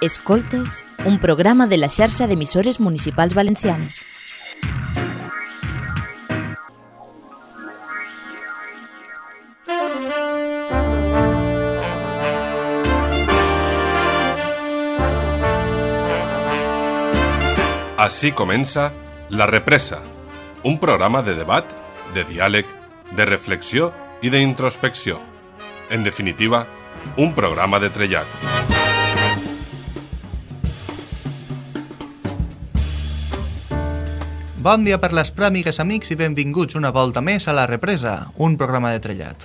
Escoltes, un programa de la xarxa d'emissores municipals valencianes. Així comença La Represa, un programa de debat, de diàleg, de reflexió i d'introspecció. En definitiva, un programa de trellat. Bon dia per les pròmigues, amics, i benvinguts una volta més a La Represa, un programa de trellat.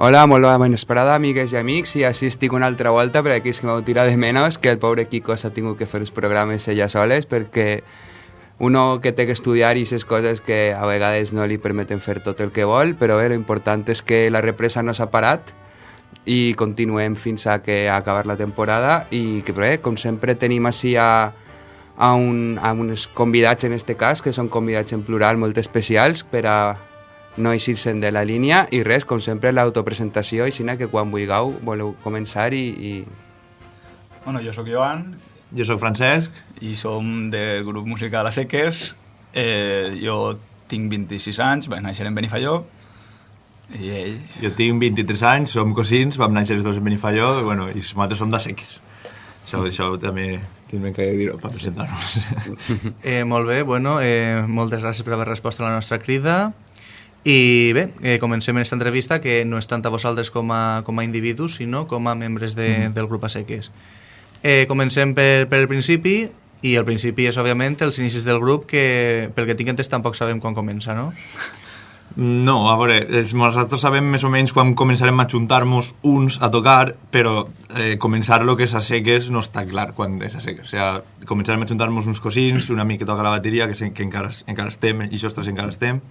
Hola, molt bona esperada, amigues i amics, i així estic una altra volta per aquí que m'heu tirat de menys, que el pobre Kiko s'ha tingut que fer els programes ella soles, perquè uno que té que estudiar i aquestes coses que a vegades no li permeten fer tot el que vol, però bé, l'important és que la represa no s'ha parat i continuem fins a que acabar la temporada i que bé, com sempre tenim així a, a, un, a uns convidats en este cas, que són convidats en plural molt especials per a no eixir-se'n de la línia i res, com sempre l'autopresentació i que quan vulgueu voleu començar i, i... Bueno, jo sóc Joan Jo sóc Francesc. i som del grup musical A Seques. Eh, jo tinc 26 anys, vaig néixer en Benifalló i ell... Jo tinc 23 anys, som cosins, vam néixer els dos en Benifalló, i, bueno, i nosaltres som de seques. Això, això també tindrem que dir-ho per presentar-nos. Eh, molt bé, bueno, eh, moltes gràcies per haver respost a la nostra crida. I bé, eh, comencem aquesta entrevista que no és tant a vosaltres com a, com a individus, sinó com a membres de, del grup Aseques. Eh, comencem per, per el principi, i el principi és, òbviament, els inicis del grup, que pel que tinc entès tampoc sabem quan comença, no? No, a veure, nosaltres sabem més o menys quan començarem a juntar-nos uns a tocar, però eh, començar lo que és a seques no està clar quan és a seques. O sigui, començarem a juntar-nos uns cosins, un amic que toca la bateria, que, que encara, encara estem, i nosaltres encara estem,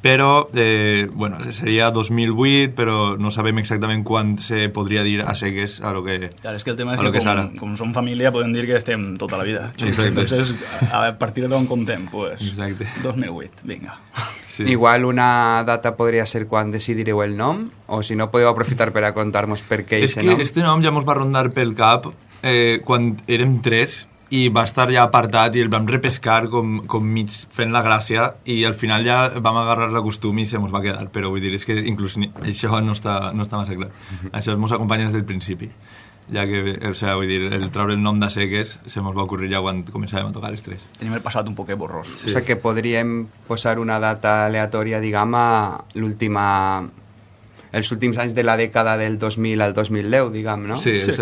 però, eh, bueno, seria 2008, però no sabem exactament quan se podria dir a seques a lo que... Clar, és que el tema és que, que és com, com som família podem dir que estem tota la vida. Exacte. Entonces, a, partir d'on contem? Pues, Exacte. 2008, vinga. Sí. Igual una data podria ser quan decidireu el nom, o si no podeu aprofitar per a contar-nos per què És que nom. este nom ja mos va rondar pel cap eh, quan érem tres i va estar ja apartat i el vam repescar com, com mig fent la gràcia i al final ja vam agarrar la costum i se mos va quedar, però vull dir, és que inclús ni, això no està, no està massa clar. Això mos acompanya des del principi ja que, o sea, vull dir, el treure el nom de Seques se mos va ocurrir ja quan començàvem a tocar els tres. Tenim el passat un poquet borrós. Sí. O sigui que podríem posar una data aleatòria, diguem, a l'última... els últims anys de la dècada del 2000 al 2010, diguem, no? Sí, Sí.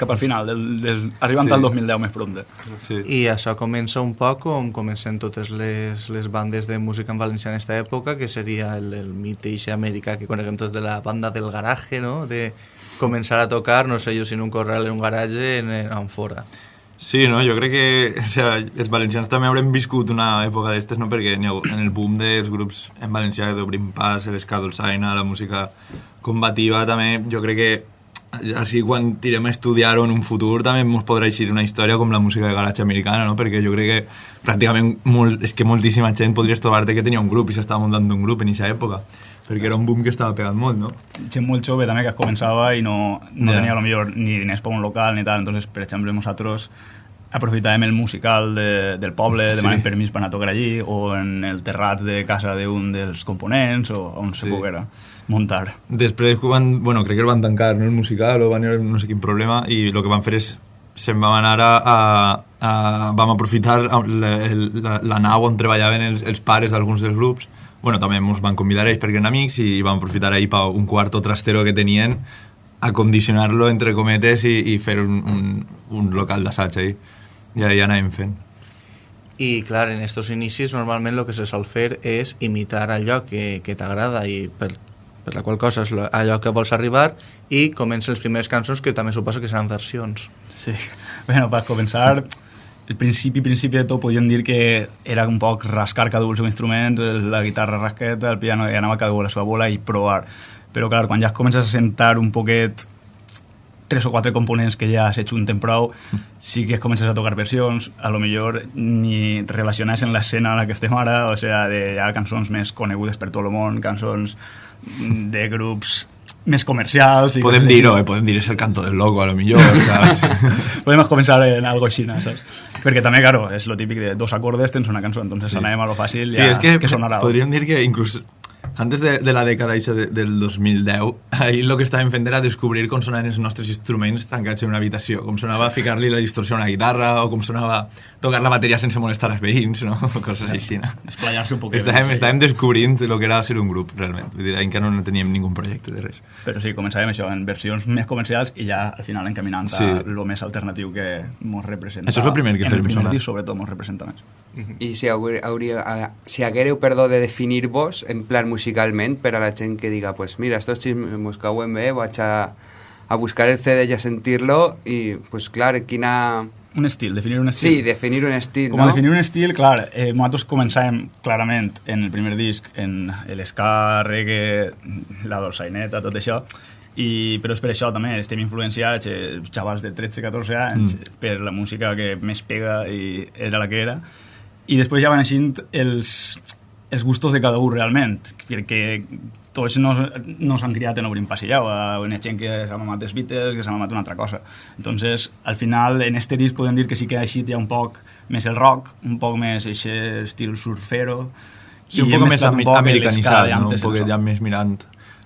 Cap al final, del, del, arribant Sí. al 2010 més prompte. Sí. I això comença un poc com comencen totes les, les bandes de música en valencià en aquesta època, que seria el, el mite ixe americà que coneguem tots de la banda del garaje, no? de començar a tocar, no sé jo, si en un corral, en un garatge, en, en fora. Sí, no? jo crec que o sea, els valencians també haurem viscut una època d'estes, no? perquè en el boom dels grups en valencià d'Obrim Pas, l'Esca Dolçaina, la música combativa, també jo crec que així quan tirem a estudiar-ho en un futur també ens podrà eixir una història com la música de garatge americana, no? perquè jo crec que pràcticament molt, és que moltíssima gent podries trobar-te que tenia un grup i s'estava muntant un grup en aquesta època perquè era un boom que estava pegant molt, no? gent molt jove també que començava i no, no Ja. tenia lo millor ni diners per un local ni tal, entonces per exemple nosaltres aprofitàvem el musical de, del poble, Sí. demanem permís per anar a tocar allí o en el terrat de casa d'un dels components o on se Sí. poguera muntar. Després, quan, bueno, crec que el van tancar, no, el musical, o van haver no sé quin problema, i el que van fer és se'n vam anar a, a, a vam aprofitar la, la, la nau on treballaven els, els pares d'alguns dels grups. Bueno, també ens van convidar ells perquè eren amics i vam aprofitar ahir per un quarto trastero que tenien acondicionar-lo entre cometes i, i fer un, un, un local d'assaig ahí. I ahí anàvem fent. I clar, en estos inicis normalment el que se sol fer és imitar allò que, que t'agrada i per, per la qual cosa és allò que vols arribar i comencen les primeres cançons que també suposo que seran versions. Sí. Bueno, per començar, el principi, principi de tot podíem dir que era un poc rascar cada un el seu instrument, la guitarra rasqueta, el piano, i anava cada un a la seva bola i provar. Però clar, quan ja comences a sentar un poquet tres o quatre components que ja s'ajunten prou, sí que comences a tocar versions, a lo millor ni relacionades en l'escena en la que estem ara, o sea, de ja cançons més conegudes per tot el món, cançons de grups més comercials. I Podem dir-ho, eh? podem dir és el canto del loco, a lo millor, saps? Podemos començar en algo així, saps? Perquè també, claro, és lo típic de dos acordes tens una cançó, entonces Sí. anem a lo fàcil, Sí, ja, és que, que sonarà. podríem dir que inclús antes de, de la dècada de, del 2010, ahir el que estàvem fent era descobrir com sonaven els nostres instruments tancats en una habitació, com sonava ficar-li la distorsió a una guitarra o com sonava tocar la bateria sense molestar els veïns, no? coses així. No? Esplayar-se un poquet. Estàvem, estàvem descobrint el que era ser un grup, realment. Vull dir, encara no teníem ningú projecte de res. Però sí, començàvem això, en versions més comercials i ja al final encaminant Sí. a lo més alternatiu que mos representa. Això és el primer que en fem el primer disc, sobretot, mos representa més. I si, hauria, hauria, a- si haguéreu, perdó, de definir-vos en plan musicalment per a la gent que diga, pues mira, estos xismes mos cauen bé, vaig a, a buscar el CD i a sentir-lo i, pues clar, quina... Un estil, definir un estil. Sí, definir un estil, Com a no? definir un estil, clar, eh, nosaltres començàvem clarament en el primer disc, en l'esca, reggae, la dolçaineta, tot això, i, però és per això també estem influenciats, eh, xavals de 13-14 anys, mm. per la música que més pega i era la que era, i després ja van aixint els, els gustos de cada un realment, perquè tots no, no s'han criat en Obrim Passillau, hi ha gent que s'ha mamat els Beatles, que s'ha mamat una altra cosa. Entonces, al final, en este disc podem dir que sí que ha eixit ja un poc més el rock, un poc més aquest estil surfero, Sí, un i hem poc més un poc americanitzat, no? un poc ja més mirant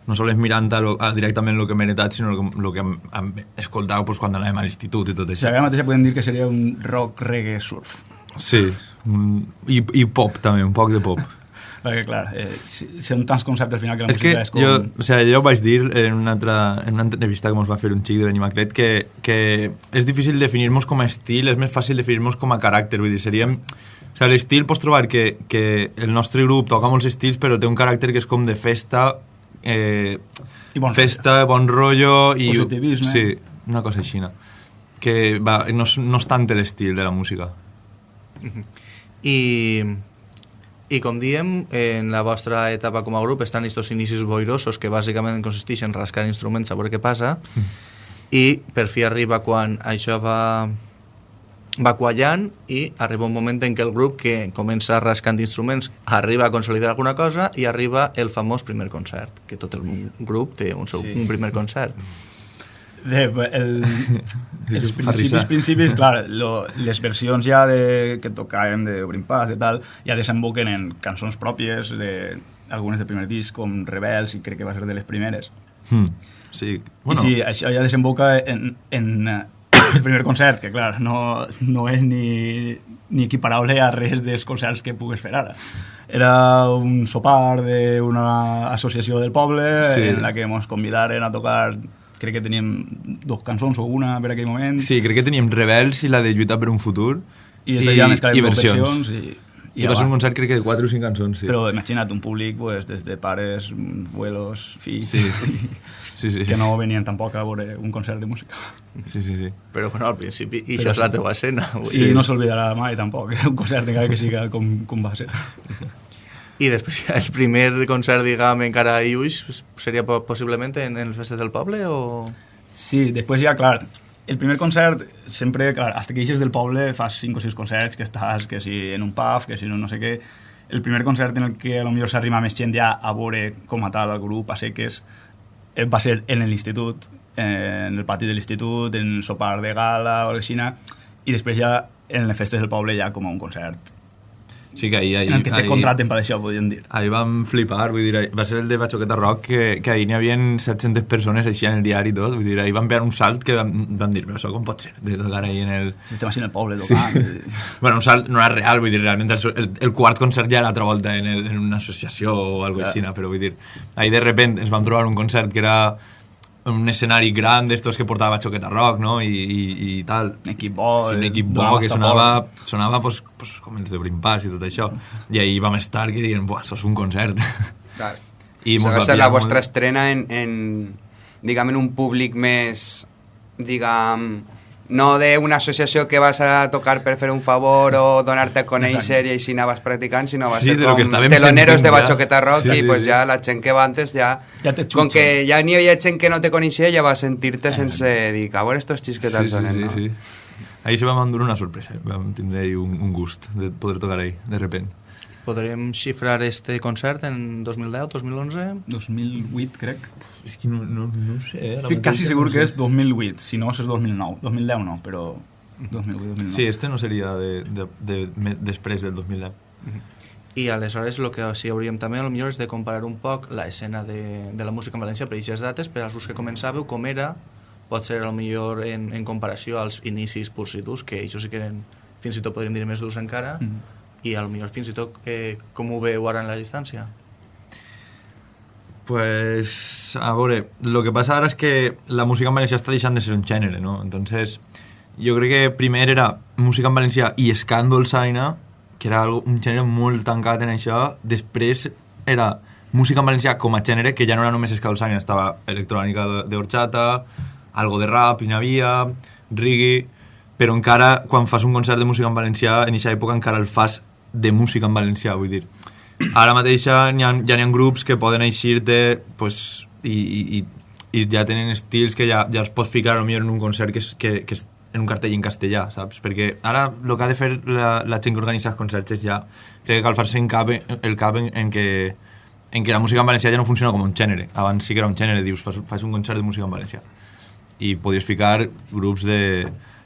no sols mirant a lo, a directament el que hem heretat, sinó el que hem, hem escoltat pues, quan anàvem a l'institut i tot O això. sigui, ara mateix podem dir que seria un rock reggae surf. Sí, un, i, i pop també, un poc de pop. Perquè, clar, eh, si- són tants conceptes al final que la és que música és com... jo, o sigui, jo vaig dir en una, altra, en una entrevista que ens va fer un xic de Benimaclet que, que és difícil definir-nos com a estil, és més fàcil definir-nos com a caràcter, vull dir, seríem... O sigui, l'estil pots trobar que, que el nostre grup toca molts estils, però té un caràcter que és com de festa, eh, I bon festa, bon rotllo i... Positivisme. Sí, una cosa així, no? Que va, no, no és tant l'estil de la música. I, i com diem, en la vostra etapa com a grup estan estos inicis boirosos que bàsicament consisteixen en rascar instruments a veure què passa i per fi arriba quan això va va quallant i arriba un moment en què el grup que comença rascant instruments arriba a consolidar alguna cosa i arriba el famós primer concert, que tot el grup té un, seu, Sí. sí. un primer concert. De, el, els principis, principis, clar, lo, les versions ja de, que tocàvem d'Obrim Pas i tal, ja desemboquen en cançons pròpies, de, algunes del primer disc, com Rebels, i crec que va ser de les primeres. Hmm. Sí, Bueno. I sí, això ja desemboca en, en eh, el primer concert, que clar, no, no és ni, ni equiparable a res dels concerts que pugues fer ara. Era un sopar d'una associació del poble sí. en la que ens convidaren a tocar crec que teníem dos cançons o una per aquell moment Sí, crec que teníem Rebels i la de Lluita per un futur i després ja i versions. versions i, I, va ser un concert crec que de 4 o 5 cançons, sí. Però imagina't un públic pues, des de pares, abuelos, fills, Sí. Sí, sí, sí. que no venien tampoc a veure un concert de música. Sí, sí, sí. Però bueno, al principi, i això és la sí. teva escena. vull I dir. no s'oblidarà mai tampoc, un concert encara que siga com, com va ser. I després el primer concert, diguem, encara a Iuix, seria po- possiblement en, en les festes del poble o...? Sí, després ja, clar, el primer concert, sempre, clar, hasta que eixes del poble fas 5 o 6 concerts, que estàs, que si en un pub, que si un no sé què. El primer concert en el que a lo millor s'arriba més gent ja a veure com a tal el grup, a seques, eh, va ser en l'institut, eh, en el pati de l'institut, en el sopar de gala o així, i després ja en les festes del poble ja com a un concert Sí que ahir... ahir en el que te ahir- contraten per això, podríem dir. Ahir vam flipar, vull dir, va ser el de Bachoqueta Rock, que, que ahir n'hi havia 700 persones així en el diari i tot, vull dir, ahir van veure un salt que van, van dir, però això com pot ser, de tocar ahir en el... Si estem així en el poble tocant... Sí. Bueno, un salt no era real, vull dir, realment el, el, el quart concert ja era altra volta en, el, en una associació o alguna Clar. així, però vull dir, ahir de repent ens vam trobar un concert que era un escenari gran d'estos que portava Xoqueta Rock, no?, i, i, i tal. Equip bo, Sí, un equip bo que sonava, sonava pues, pues, com els de Brimpàs i tot això. I ahir vam estar que dient, buah, això és un concert. Clar. I va ser la vostra molt. estrena en, en, diguem, en un públic més, diguem, no d'una associació que vas a tocar per fer un favor o donar-te a conèixer i així anaves practicant, sinó va Sí, ser com teloneros de. Bachoqueta Rock Sí, i sí, pues sí. ja la gent que va antes ja... Ja com que ja n'hi havia gent que no te coneixia, ja va sentir-te sense dir, a veure estos xis que sí, sí, sonen, sí, no? sí. Ahir se vam endur una sorpresa, vam tindre un, un gust de poder tocar ahí, de repent. Podrem xifrar este concert en 2010, 2011? 2008, crec. És que no, no, no sé. eh, Estic quasi no segur sé. que és 2008, si no és 2009. 2010 no, però 2008, 2009. Sí, este no seria de, de, de, me- després del 2010. I aleshores el que sí hauríem també millor és de comparar un poc la escena de, de la música en València per aquestes dates, per als que començàveu, com era, pot ser a lo millor en, en comparació als inicis durs, que això sí que eren, fins i tot podríem dir més durs encara, Mm. I a lo millor fins i tot eh, com ho veu ara en la distància. Pues, a veure, lo que passa ara és que la música en valencià està deixant de ser un gènere, no? Entonces, jo crec que primer era música en valencià i escàndol saina, que era un gènere molt tancat en això. Després era música en valencià com a gènere, que ja no era només escàndol saina, estava electrònica d'horchata, algo de rap, hi n'havia, reggae, però encara, quan fas un concert de música en valencià, en aquesta època encara el fas de música en valencià, vull dir. Ara mateix ja n'hi ha, ja ha grups que poden eixir de, pues, i, i, i, ja tenen estils que ja, ja es pot ficar potser en un concert que és, que, que és en un cartell en castellà, saps? Perquè ara el que ha de fer la, la gent que organitza els concerts és ja, crec que cal fer-se en cap, el cap en, en, que, en que la música en valencià ja no funciona com un gènere. Abans sí que era un gènere, dius, fas, fas un concert de música en valencià. I podies ficar grups de,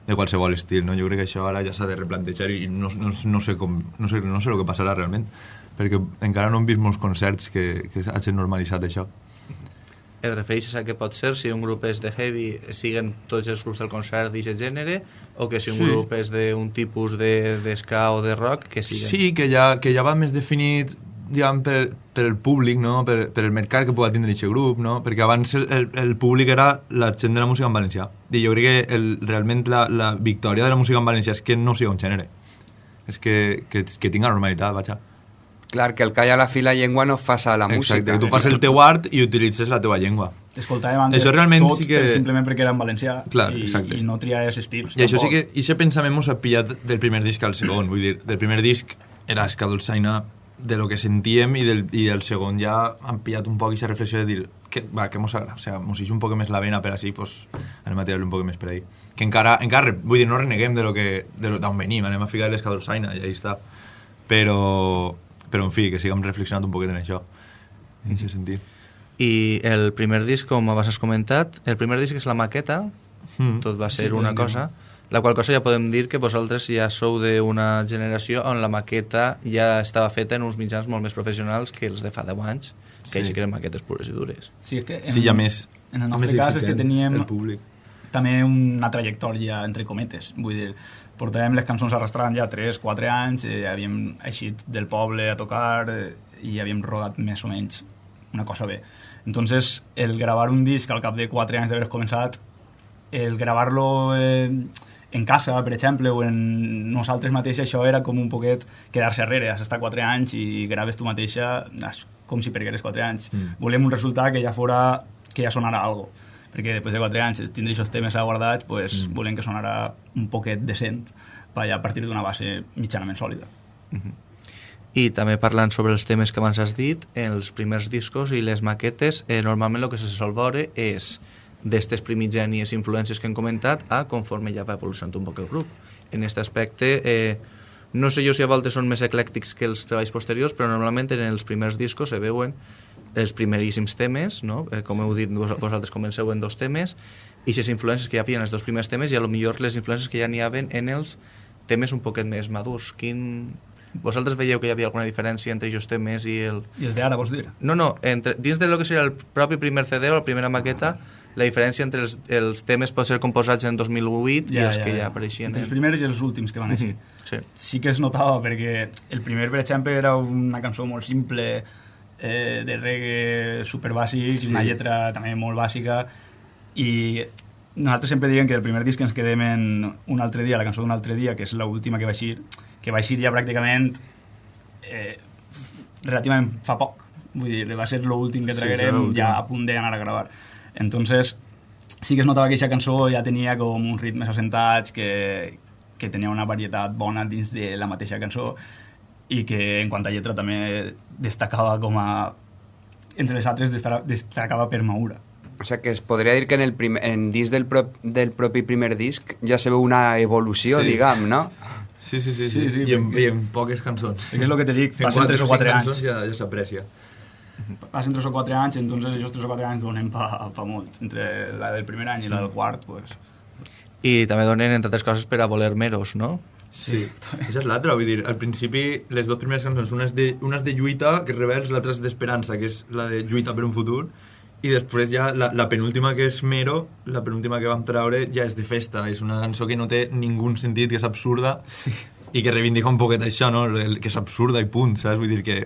de qualsevol estil, no? Jo crec que això ara ja s'ha de replantejar i no, no, no, sé com, no, sé, no sé el que passarà realment, perquè encara no hem vist molts concerts que, que hagin normalitzat això. Et refereixes a què pot ser si un grup és de heavy, siguen tots els grups del concert d'aquest gènere, o que si un Sí. grup és d'un tipus de, de ska o de rock, que siguen... Sí, que ja, que ja va més definit diguem, per, per el públic, no? per, per el mercat que pugui tindre aquest grup, no? perquè abans el, el, el públic era la gent de la música en valencià. I jo crec que el, realment la, la victòria de la música en valencià és que no sigui un gènere. És que, que, que tinga normalitat, vaja. Clar, que el que hi ha a la fi la llengua no fa a la música. Exacte, que tu fas el teu art i utilitzes la teva llengua. Escoltàvem antes Això realment tot sí que- per- simplement perquè era en valencià Clar, i, exacte. i no triaves estils. I això sí tampoc. que, i aquest pensament mos ha pillat del primer disc al segon, vull dir, del primer disc era escadolçaina de lo que sentíem i del, i del segon ja han pillat un poc aquesta reflexió de dir que, va, que mos agrada, o sea, mos un poc més la vena per així, pues, anem a tirar un poc més per ahí. Que encara, encara, vull dir, no reneguem de lo que, de lo, d'on venim, anem a ficar l'escadolçaina i ahí està. Però, però, en fi, que siguem reflexionant un poquet en això, en aquest sentit. I el primer disc, com abans has comentat, el primer disc és la maqueta, Mm. tot va ser Sí, una cosa, la qual cosa ja podem dir que vosaltres ja sou d'una generació on la maqueta ja estava feta en uns mitjans molt més professionals que els de fa 10 anys, que Sí. sí que eren maquetes pures i dures. Sí, és que en, Sí, ha més... En el més nostre cas és que teníem El públic. també una trajectòria, entre cometes. Vull dir, portàvem les cançons arrastrant ja 3-4 anys, eh, havíem eixit del poble a tocar eh, i havíem rodat més o menys una cosa bé. Entonces, el gravar un disc al cap de 4 anys d'haver començat, el gravar-lo eh, en casa, per exemple, o en nosaltres mateixos, això era com un poquet quedar-se arrere. Has estat 4 anys i graves tu mateixa com si pergueres 4 anys. Mm. Volem un resultat que ja fora que ja sonara algo perquè després de 4 anys tindre aquests temes guardats pues, Mm. volem que sonara un poquet decent per a partir d'una base mitjanament sòlida I també parlant sobre els temes que abans has dit, els primers discos i les maquetes, eh, normalment el que se sol veure és d'estes primigènies influències que hem comentat a conforme ja va evolucionant un poc el grup. En aquest aspecte, eh, no sé jo si a voltes són més eclèctics que els treballs posteriors, però normalment en els primers discos se veuen els primeríssims temes, no? eh, com heu dit, vos- vosaltres comenceu en dos temes, i les influències que hi havia en els dos primers temes i a lo millor les influències que ja n'hi havia en els temes un poquet més madurs. Quin... Vosaltres veieu que hi havia alguna diferència entre aquests temes i el... i els d'ara vols dir? No, no, entre, dins de lo que seria el propi primer CD o la primera maqueta, la diferència entre els, els temes pot ser composats en 2008 i els que ja apareixien. entre els primers i els últims que van així Mhm, Sí. sí que es notava perquè el primer, per exemple, era una cançó molt simple eh, de reggae super bàsic Sí. una lletra també molt bàsica i nosaltres sempre diem que del primer disc ens quedem en un altre dia, la cançó d'un altre dia, que és l'última que va eixir, que va eixir ja pràcticament eh, relativament fa poc. Vull dir, va ser l'últim que Sí, traguerem l'últim. ja a punt d'anar a gravar. Entonces, sí que es notava que aquesta cançó ja tenia com uns ritmes assentats, que, que tenia una varietat bona dins de la mateixa cançó i que en quant a lletra també destacava com a... entre les altres destacava, per Maura. O sea que es podria dir que en el primer, en disc del, pro, del propi primer disc ja se veu una evolució, Sí. diguem, no? Sí, sí, sí, sí. Sí, sí, I, en, I en poques cançons. És el que te dic, En passen 3 o 4 anys. ja, ja s'aprecia. Passen 3 o 4 anys, entonces aquests 3 o 4 anys donen pa, pa molt. Entre la del primer any i la del quart, pues... I també donen, entre altres coses, per a voler meros, no? Sí, això és l'altra, vull dir, al principi les dues primeres cançons, una és de, una és de lluita, que és revers, l'altra és d'esperança, que és la de lluita per un futur, i després ja la, la penúltima que és Mero, la penúltima que vam treure ja és de festa, és una cançó que no té ningú sentit, que és absurda, sí. i que reivindica un poquet això, no? Que és absurda i punt, saps? Vull dir que,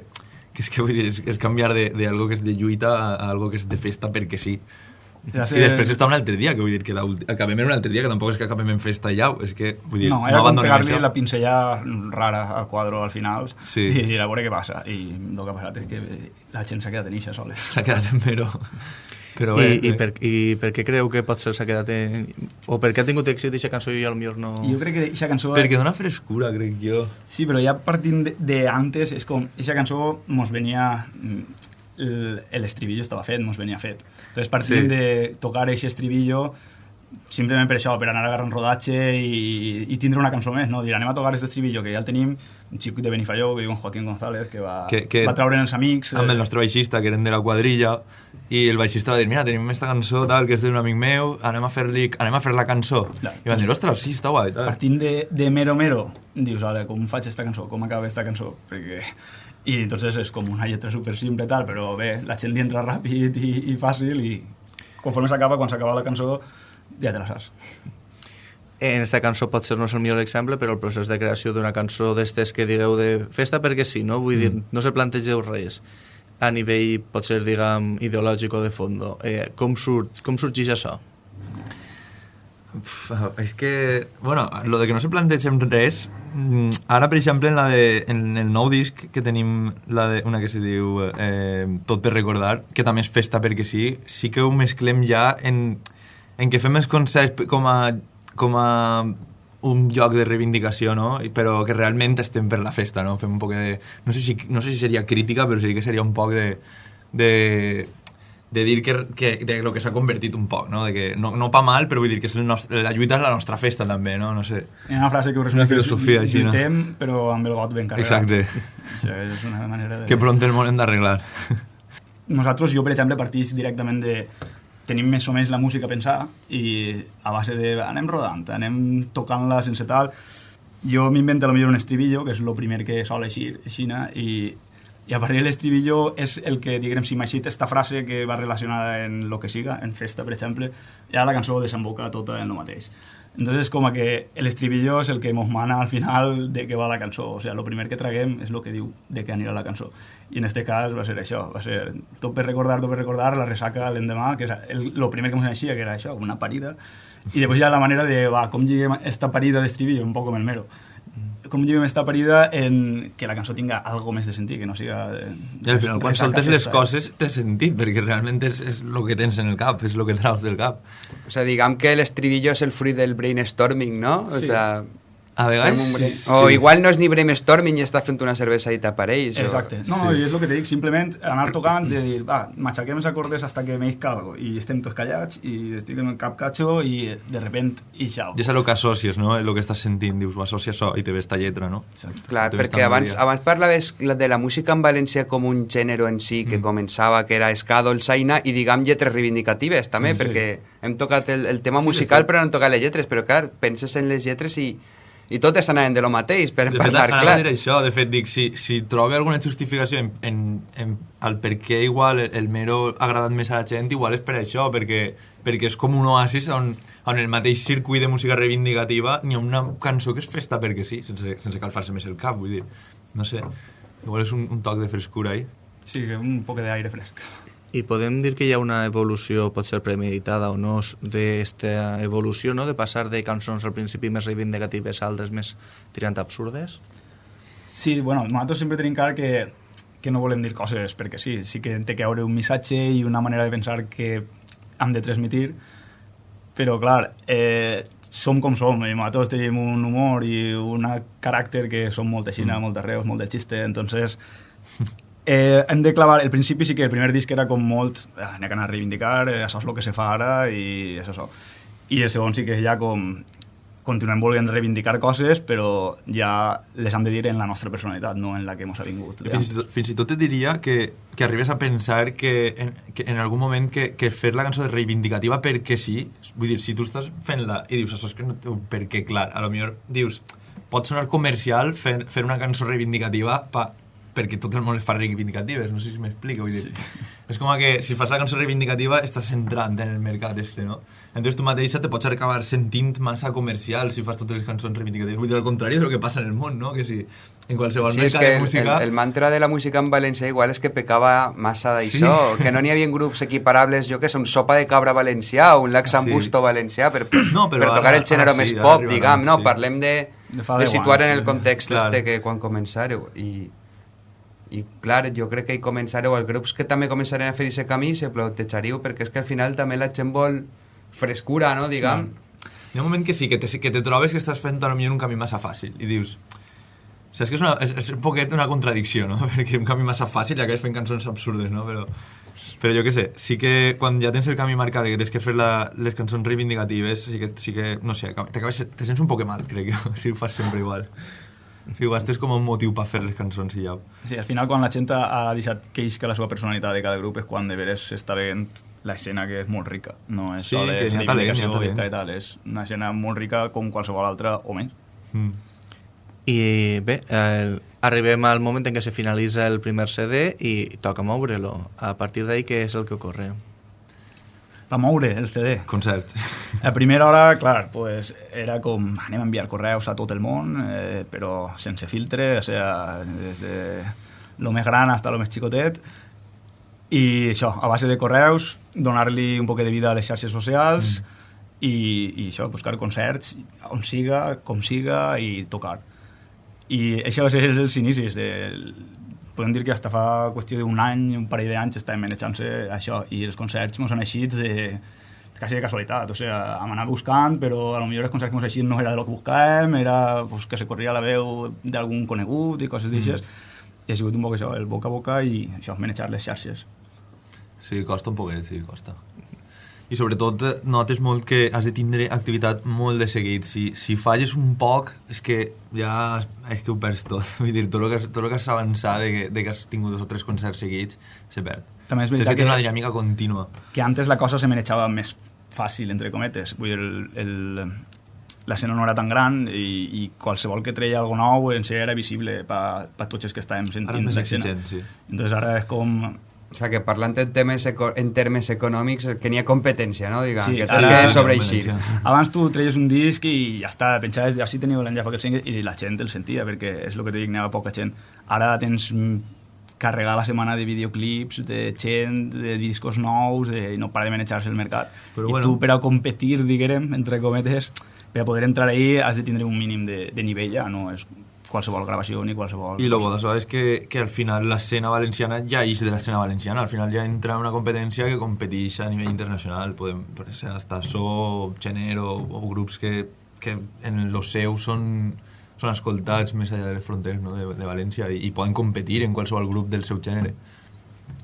que és que vull dir, és, és canviar de, de algo que és de lluita a, a algo que és de festa perquè sí. Ja I després està un altre dia, que vull dir que acabem en un altre dia, que tampoc és que acabem en festa ja, és que, vull dir, No, no, era com abandonem pegar-li això. la pincella rara al quadre al final Sí. i a veure què passa. I el que ha passat és que la gent s'ha quedat en eixa soles. S'ha quedat en Mero. Però I, bé, i, bé. per, I per què creu que potser s'ha quedat en... O per què ha tingut èxit aquesta cançó i potser no... I jo crec que aquesta cançó... Perquè dona frescura, crec jo. Sí, però ja partint de, de antes, és com, aquesta cançó mos venia... mm, el- L'estribillo estava fet, mos venia fet. Entonces, partint Sí. sí. de tocar aquest estribillo, simplement per això, per anar a agarrar un rodatge i, i tindre una cançó més, no? Dir, anem a tocar aquest estribillo, que ja el tenim, un xic de Benifalló, que diu en Joaquín González, que va, Que- que- va treure els amics... Amb eh, el nostre baixista, que eren de la quadrilla, i el baixista va dir, mira, tenim aquesta cançó, tal, que és d'un amic meu, anem a fer-li, anem a fer la cançó. Clar. I van dir, ostres, sí, està guai, tal. partint de, de mero mero, dius, ara, com faig esta cançó, com acaba esta cançó? Perquè... I entonces és com una lletra super simple tal, però bé, la gent li entra ràpid i, i fàcil i conforme s'acaba, quan s'acaba la cançó, ja te la saps. En esta cançó pot ser no és el millor exemple, però el procés de creació d'una cançó d'estes que digueu de festa perquè sí, no? Vull dir, no se plantegeu res a nivell, pot ser, diguem, ideològic o de fondo. Eh, com, surt, com sorgeix això? Uf, és que, bueno, lo de que no se plantegem res, mm, ara, per exemple, en, la de, en el nou disc que tenim la de, una que se diu eh, Tot per recordar, que també és festa perquè sí, sí que ho mesclem ja en, en que fem els concerts com a, com a un lloc de reivindicació, no? Però que realment estem per la festa, no? Fem un poc de... No sé si, no sé si seria crítica, però sí que seria un poc de... de de dir que, que de lo que s'ha convertit un poc, no? De que no, no pa mal, però vull dir que és el nostre, la lluita és la nostra festa també, no? No sé. Hi ha una frase que ho resumeix, Una filosofia així, no? lluitem, però amb el got ben carregat. Exacte. Això és una manera de... Que pront el món hem d'arreglar. Nosaltres, jo, per exemple, partís directament de... Tenim més o menys la música a pensar i a base de... Anem rodant, anem tocant-la sense tal... Jo m'invento potser un estribillo, que és el primer que sol eixir, eixina, i, i a partir de l'estribillo és el que, diguem, si m'aixit esta frase que va relacionada en lo que siga, en festa, per exemple, ja la cançó desemboca tota en el mateix. Entonces, com a que l'estribillo és el que mos mana al final de què va la cançó. O sigui, el primer que traguem és el que diu de què anirà la cançó. I en este cas va ser això, va ser tot per recordar, tot per recordar, la ressaca l'endemà, que és el, lo primer que mos naixia, que era això, una parida. I després ja la manera de, va, com lliguem esta parida d'estribillo, un poc com el mero. Com lliguem esta parida en que la cançó tinga algo més de sentit, que no siga... De, I al final, quan soltes les coses, té sentit, perquè realment és, és el que tens en el cap, és el que traus del cap. O sea, diguem que l'estribillo és el fruit del brainstorming, no? O Sí. sea, A vegades... brain- sí. O igual no és ni brainstorming i està fent una cervesadita per ells. o- Exacte. No, i és el que te dic, simplement anar tocant, de dir, va, m'aixequem els acordes hasta que m'eix algo, i estem tots callats, i estic en el cap catxo, i de repent, i xau. I és el que associes, no? El que estàs sentint, dius, ho associes això i te ve esta lletra, no? Exacte. Clar, ves perquè abans, abans parlaves la- de la música en València com un gènere en si, que començava, que era ska, dolçaina, i diguem lletres reivindicatives també, Sí. perquè hem tocat el, el tema musical però no hem tocat les lletres, però clar, penses en les lletres i, i totes anaven de lo mateix, per De fet, parlar, clar. dir això, de fet, dic, si, si trobo alguna justificació en, en, en el per què igual el, el Mero ha agradat més a la gent, igual és per això, perquè, perquè és com un oasis on, on el mateix circuit de música reivindicativa n'hi ha una cançó que és festa perquè sí, sense, sense calfar-se més el cap, vull dir, no sé, igual és un, un toc de frescura ahí. Sí, que un poc d'aire fresc. I podem dir que hi ha una evolució, pot ser premeditada o no, d'esta evolució, no? de passar de cançons al principi més reivindicatives a altres més tirant absurdes? Sí, bueno, nosaltres sempre tenim clar que, que no volem dir coses perquè sí, sí que té que haure un missatge i una manera de pensar que hem de transmitir, però clar, eh, som com som, i nosaltres tenim un humor i un caràcter que som molt de Xina, mm. molt de reus, molt de xiste, entonces eh, hem de clavar, el principi sí que el primer disc era com molt, ah, n'hi ha que anar a reivindicar, eh, això és el que se fa ara i és això. I el segon sí que ja com continuem volent reivindicar coses, però ja les hem de dir en la nostra personalitat, no en la que ens ha vingut. Fins i, tot, fins i tot te diria que, que arribes a pensar que en, que en algun moment que, que fer la cançó de reivindicativa perquè sí, vull dir, si tu estàs fent-la i dius això és que no té un per què clar, a lo millor dius, pot sonar comercial fer, fer una cançó reivindicativa pa, perquè tot el món es fa reivindicatives, no sé si m'explico, vull dir, sí. és com que si fas la cançó reivindicativa estàs entrant en el mercat este, no? Entonces tu mateixa te pots acabar sentint massa comercial si fas totes les cançons reivindicatives. Vull dir, al contrari és el que passa en el món, no? Que si en qualsevol Sí, mercat que de música... el, el mantra de la música en valencià igual és que pecava massa d'això, Sí. que no n'hi havia grups equiparables, jo que sé, un sopa de cabra valencià o un laxambusto Sí. valencià per, No, però per tocar ara- el gènere ara sí, més pop, diguem, no? sí. Parlem de, De de situar en el sí. context Clar. este que quan començareu i, i clar, jo crec que hi començareu els grups que també començaran a fer aquest camí se plantejaríeu perquè és que al final també la gent vol frescura, no? Diguem. Hi ha un moment que sí, que te, que te trobes que estàs fent potser un camí massa fàcil i dius... Saps que és, una, és, és un poquet una contradicció, no? Perquè un camí massa fàcil ja acabes fent cançons absurdes, no? Però, però jo què sé, sí que quan ja tens el camí marcat i que tens que fer la, les cançons reivindicatives, sí que, sí que no sé, t'acabes- te sents un poc mal, crec si ho fas sempre igual. Si ho gastes com un motiu per fer les cançons i ja. Sí, al final quan la gent ha deixat que isca la seva personalitat de cada grup és quan de veres s'està veient l'escena que és molt rica. No és Sí, que n'hi ha talent, n'hi ha talent. i tal. És una escena molt rica com qualsevol altra o més. Mm. I bé, el, arribem al moment en què se finalitza el primer CD i toca moure-lo. A partir d'ahí, què és el que ocorre? Va moure el CD. Concerts. A primera hora, clar, pues, era com anem a enviar correus a tot el món, eh, però sense filtre, o sea, des de lo més gran hasta lo més xicotet, i això, a base de correus, donar-li un poc de vida a les xarxes socials, mm. i, i això, buscar concerts on siga, com siga, i tocar. I això va ser els inicis de, podem dir que hasta fa qüestió d'un any, un parell d'anys estàvem manejant-se això i els concerts ens han eixit de, quasi de casualitat, o sea, hem anat buscant, però a lo millor els concerts que ens eixit no era de lo que buscàvem, era pues, que se corria la veu d'algun conegut i coses d'aixes, mm. i ha sigut un poc això, el boca a boca i això, manejar les xarxes. Sí, costa un poquet, sí, costa. I sobretot eh, notes molt que has de tindre activitat molt de seguit. Si, si falles un poc, és que ja és que ho perds tot. Vull dir, tot el que, tot el que has avançat de que, de que has tingut dos o tres concerts seguits, se perd. També és Tens veritat que que- una dinàmica contínua. que antes la cosa se manejava més fàcil, entre cometes. Vull dir, el, el, l'escena no era tan gran i, i qualsevol que treia algo nou en si era visible per pa tots els que estàvem sentint l'escena. sí. Entonces ara és com... O sea, que parlant en, temes eco en termes econòmics, que n'hi ha competència, no? Diguem, Sí, que ara- que sobreeixir. Abans tu treies un disc i ja està, pensaves, així teniu l'enllaç aquest single i la gent el sentia, perquè és el que te dic, anava poca gent. Ara tens carregar la setmana de videoclips, de gent, de discos nous, de, no para de manejar-se el mercat. Però I bueno. tu, per a competir, diguem, entre cometes, per a poder entrar ahí has de tindre un mínim de, de nivell ja, no és qualsevol gravació ni qualsevol... I lo bo d'això és que, que al final l'escena valenciana ja és de l'escena valenciana, al final ja entra en una competència que competeix a nivell internacional, podem, ser hasta So, Gener o, o grups que, que en los seus són, són escoltats més allà de les fronteres no? de, de València i, i poden competir en qualsevol grup del seu gènere.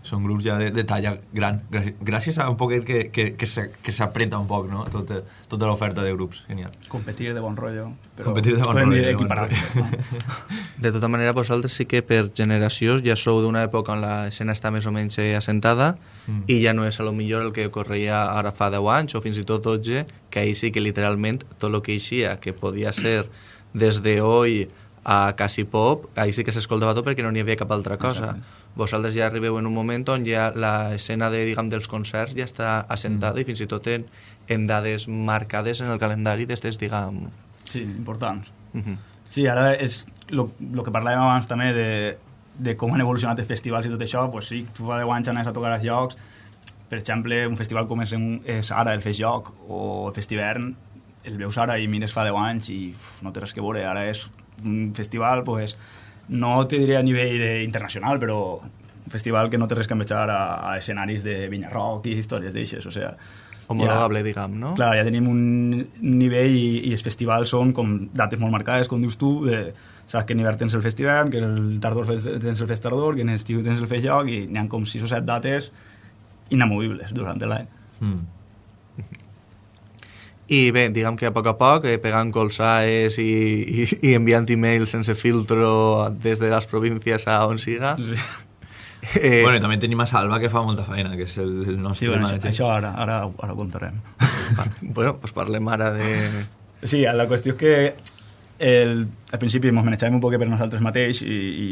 Són grups ja de, de talla gran, gràcies, a un poquet que, que, que s'apreta un poc no? tota, tota l'oferta de grups, genial. Competir de bon rotllo. Però Competir de bon rotllo, de bon equiparable, rotllo. no? De tota manera, vosaltres sí que per generacions ja sou d'una època on l'escena està més o menys assentada Mm. i ja no és a lo millor el que ocorria ara fa 10 anys o fins i tot 12, que ahir sí que literalment tot el que eixia, que podia ser des de hoy a quasi pop, ahir sí que s'escoltava tot perquè no n'hi havia cap altra cosa. Vosaltres ja arribeu en un moment on ja l'escena de, diguem, dels concerts ja està assentada i fins i tot en, en dades marcades en el calendari des des, diguem... Sí, importants. Uh -huh. Sí, ara és el que parlàvem abans també de, de com han evolucionat els festivals i tot això, pues sí, tu fa 10 anys anaves a tocar als llocs, per exemple, un festival com és, un, és ara el Fes Joc o el Festivern, el veus ara i mires fa 10 anys i uf, no té res que veure, ara és un festival, pues, no te diré a nivell de, internacional, però un festival que no té res que envejar a, a escenaris de Vinyarroc i històries d'eixes, o sea, Homologable, diguem, no? Clar, ja tenim un nivell i, i els festivals són com dates molt marcades, com dius tu, de, saps que en hivern tens el festival, que el tardor tens el fest tardor, que en estiu tens el fest joc, i n'hi ha com 6 o 7 dates inamovibles durant l'any. Mm. I bé, diguem que a poc a poc, eh, pegant colsaes i, i, i enviant emails sense filtro des de les províncies a on siga. Sí. Eh, Bueno, i també tenim a Salva, que fa molta feina, que és el, el Sí, nostre bueno, això, manager. això ara, ara, ara ho contarem. bueno, pues parlem ara de... Sí, la qüestió és que el, al principi ens manejàvem un poc per nosaltres mateix i, i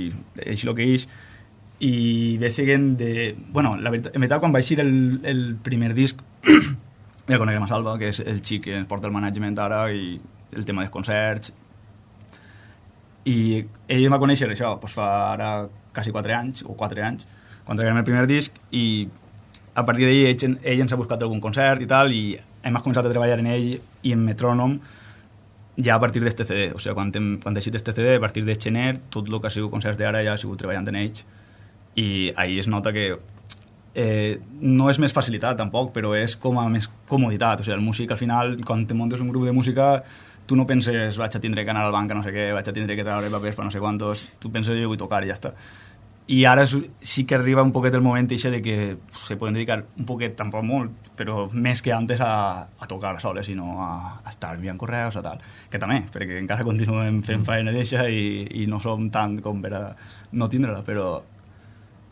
és el que és i ve seguint de... Bueno, la veritat, en veritat, quan va eixir el, el primer disc ja coneguem a Salva, que és el xic que ens porta el management ara i el tema dels concerts. I ell em va conèixer això doncs fa ara quasi 4 anys o 4 anys quan traguem el primer disc i a partir d'ahir ell, ell ens ha buscat algun concert i tal i hem començat a treballar en ell i en Metrònom ja a partir d'este CD, o sigui, quan hem, quan he deixat este CD, a partir de gener, tot el que ha sigut concerts d'ara ja ha sigut treballant en ells. I ahir es nota que eh, no és més facilitat tampoc, però és com a més comoditat, o sigui, el músic al final, quan te muntes un grup de música, tu no penses vaig a tindre que anar al banc a no sé què, vaig a tindre que treure papers per no sé quantos, tu penses jo vull tocar i ja està. I ara sí que arriba un poquet el moment eixe de que se poden dedicar un poquet, tampoc molt, però més que antes a, a tocar soles i no a, a estar enviant correus o tal. Que també, perquè encara continuem fent feina d'eixa i, i no som tant com per a no tindre-la, però,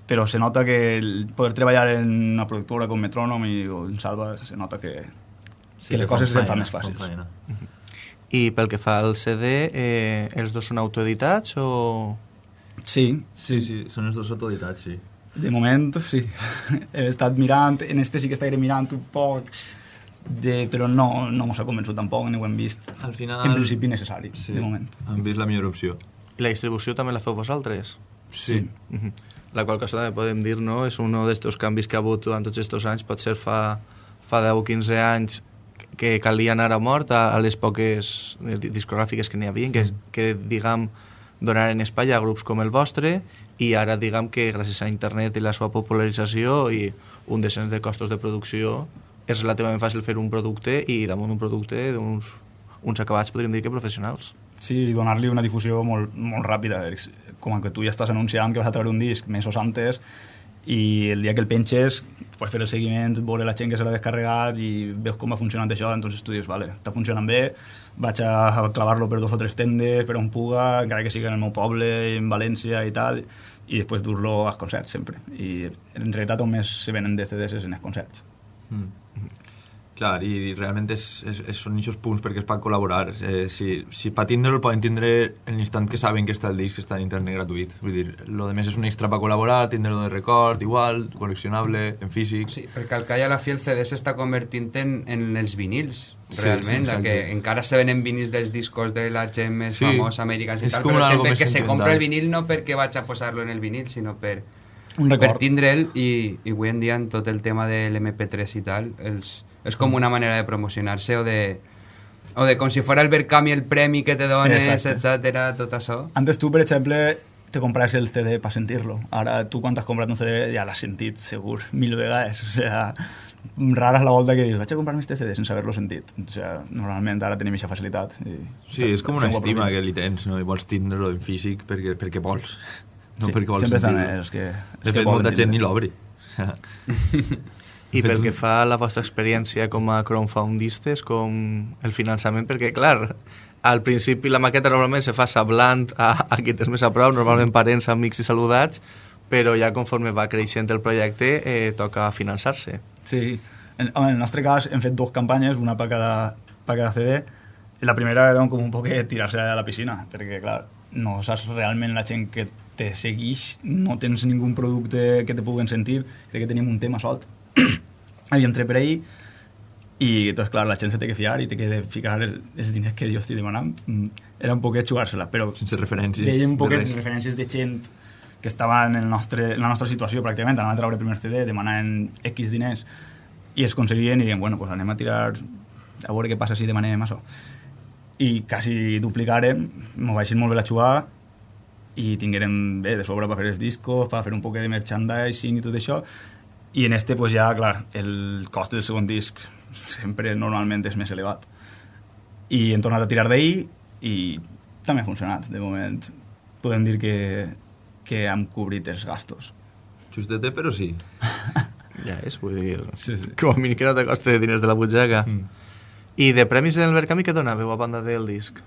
però se nota que el poder treballar en una productora com Metrònom i, o en Salva, se nota que, que les coses se'n fan més fàcils. I pel que fa al CD, eh, els dos són autoeditats o... Sí, Sí, sí, són els dos autoeditats, sí. De moment, sí. He estat mirant, en este sí que estaré mirant un poc, de, però no, no mos ha convençut tampoc, ni ho hem vist. Al final... En principi necessari, sí, de moment. Han vist la millor opció. La distribució també la feu vosaltres? Sí. Mhm. La qual cosa també podem dir, no? És un d'aquests canvis que ha hagut durant tots aquests anys. Potser fa, fa 10 o 15 anys que calia anar a mort a, a les poques di- discogràfiques que n'hi havia, que, que diguem, donaren espai a grups com el vostre i ara diguem que gràcies a internet i la seva popularització i un descens de costos de producció és relativament fàcil fer un producte i damunt un producte d'uns uns acabats podríem dir que professionals. Sí, i donar-li una difusió molt, molt ràpida. Com que tu ja estàs anunciant que vas a treure un disc mesos antes i el dia que el penges pots fer el seguiment, veure la gent que se l'ha descarregat i veus com va funcionant això, entonces tu dius, vale, està funcionant bé, vaig a clavar-lo per dos o tres tendes, per on puga, encara que sigui en el meu poble, en València i tal, i després dur-lo als concerts sempre. I en realitat on més se venen de CDs és en els concerts. Mm. Clar, i realment és, és, és, són aquests punts perquè es pot col·laborar. Eh, si, si per tindre'l poden tindre en l'instant que saben que està el disc, que està en internet gratuït. Vull dir, lo de més és un extra per col·laborar, tindre-lo de record, igual, col·leccionable, en físic... Sí, perquè al que a la fi el CD s'està convertint en, en els vinils, Sí, realment, sí, la exacte. que encara se venen vinils dels discos de la gent més Sí, famosa, americans i és tal, però gent que se compra el vinil no perquè vaig a posar-lo en el vinil, sinó per, Un per tindre'l i, i avui en dia en tot el tema de l'MP3 i tal, els, és com una manera de promocionar-se o de, o de com si fora el Verkami el premi que te dones, etcètera, tot això. Antes tu, per exemple, te compras el CD para sentirlo. Ahora tú cuando has comprado un CD ya l'has sentit, segur, mil vegades. O sea, rara és la volta que dius, vaig a comprar-me este CD sense haver-lo sentit. O sea, normalment ara tenim aquesta facilitat. I, Sí, és com una estima que li tens, no? I vols tindre-lo en físic perquè, perquè vols. No Sí, perquè vols sempre estan els que... De fet, molta gent ni l'obri. I pel que fa a la vostra experiència com a crowdfundistes, com el finançament, perquè, clar, al principi la maqueta normalment se fa sablant a, a qui tens més a prop, normalment parents, amics i saludats, però ja conforme va creixent el projecte eh, toca finançar-se. Sí. En, en el nostre cas hem fet dues campanyes, una per cada, per cada CD. La primera era com un poc tirar-se a la piscina, perquè, clar, no saps realment la gent que te segueix, no tens ningú producte que te puguen sentir, crec que tenim un tema solt. Havia entrat per ahir i, doncs, clar, la gent se té que fiar i té que ficar el, els diners que jo estic demanant. Mm, Era un poquet jugar-se-la, però Sense referències. un de poquet res. referències de gent que estava en, el nostre, en la nostra situació pràcticament, anaven a treure el primer CD, demanaven X diners i es aconseguien i deien, bueno, pues anem a tirar a veure què passa si demanem això. I quasi duplicarem, m'ho vaig molt bé la jugar i tinguérem bé de sobre per fer els discos, per fer un poc de merchandising i tot això i en este pues ja, clar, el cost del segon disc sempre normalment és més elevat i hem tornat a tirar d'ahir i també ha funcionat de moment podem dir que, que hem cobrit els gastos Justete, però sí. Ja és, vull dir, Sí, sí. com a mínim que no te costa diners de la butxaca. Mm. I de premis en el Verkami què donàveu a banda del disc?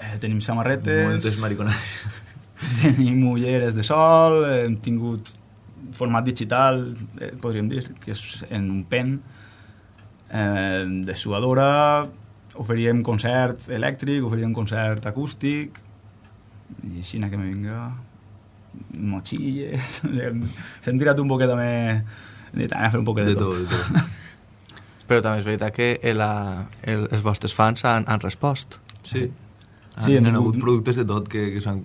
Eh, tenim samarretes, Moltes mariconades. tenim ulleres de sol, hem tingut format digital, eh, podríem dir, que és en un pen, eh, de suadora, oferíem concert elèctric, oferíem concert acústic, i així que me vinga motxilles, hem, hem tirat un poquet també, també a fer un poquet de, De tot, de tot. Però també és veritat que el, el, els vostres fans han, han respost. Sí. Sí, Sí, han, han hagut productes de tot que, que s'han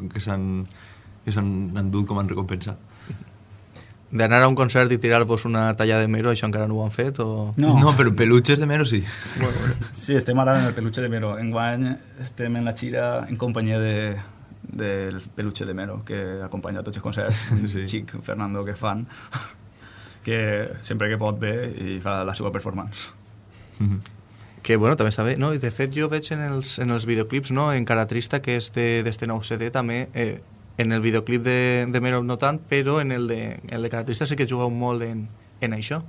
que s'han endut com a recompensa. D'anar a un concert i tirar-vos una talla de mero, això encara no ho han fet? O... No. no però peluches de mero sí. Sí, estem ara en el peluche de Mero. Enguany estem en la xira en companyia de, del peluche de Mero, que acompanya a tots els concerts. Un Sí. xic, Fernando, que fan, que sempre que pot ve i fa la seva performance. Que, bueno, també està bé. No? I de fet, jo veig en els, en els videoclips, no? en Cara Trista, que és d'este nou CD, també, eh, en el videoclip de, de Mero no tant, però en el de, en el de Cara Trista sí que jugueu molt en, en això.